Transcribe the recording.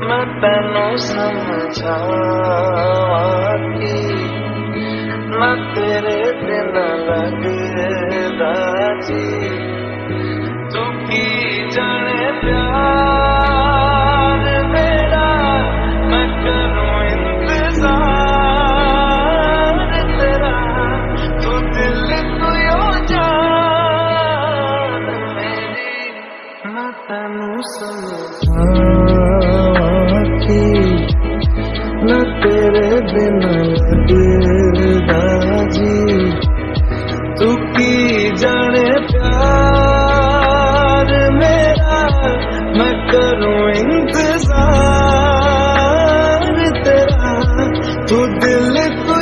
मैं तेनों समझावा कि तेरे बिना लगदा जी तू की जाने प्यार मेरा, मैं करूँ इंतज़ार तेरा। तू दिल यो जान मेरी ना तेरे बिना लगेगा जी तू की जाने प्यार मेरा, मैं करूँ इंतज़ार तेरा। तू दिल तू